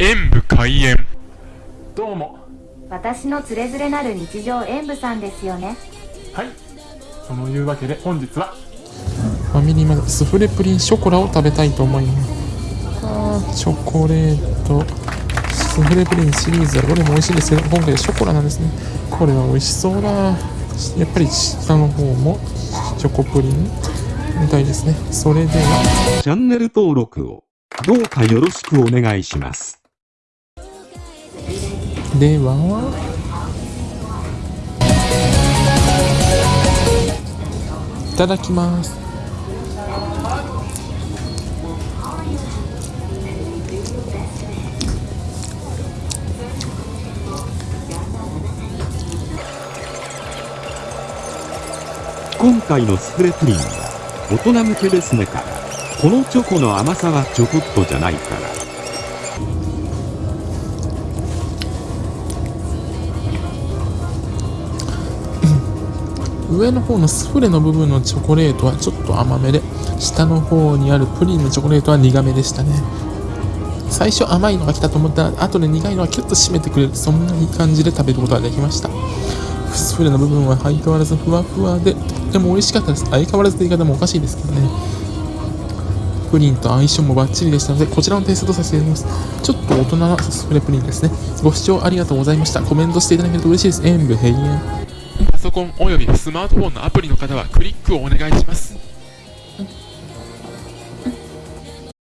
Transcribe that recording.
演武開演。どうも。私のつれづれなる日常演舞さんですよね。はい。そのいうわけで本日は。ファミリーマートスフレプリンショコラを食べたいと思います。あーチョコレートスフレプリンシリーズはどれも美味しいですけど今回はショコラなんですね。これは美味しそうだ。やっぱり下の方もチョコプリンみたいですね。それでは。チャンネル登録をどうかよろしくお願いします。では「いただきます」今回のスフレプリンは大人向けですねから。このチョコの甘さはちょこっとじゃないから。上の方のスフレの部分のチョコレートはちょっと甘めで下の方にあるプリンのチョコレートは苦めでしたね。最初甘いのが来たと思ったら後で苦いのがキュッと締めてくれるそんないい感じで食べることができました。スフレの部分は相変わらずふわふわでとっても美味しかったです。相変わらずという言い方もおかしいですけどね。プリンと相性もバッチリでしたのでこちらのテイストとさせていただきます。ちょっと大人なスフレプリンですね。ご視聴ありがとうございました。コメントしていただけると嬉しいです。演武閉園。パソコンおよびスマートフォンのアプリの方はクリックをお願いします。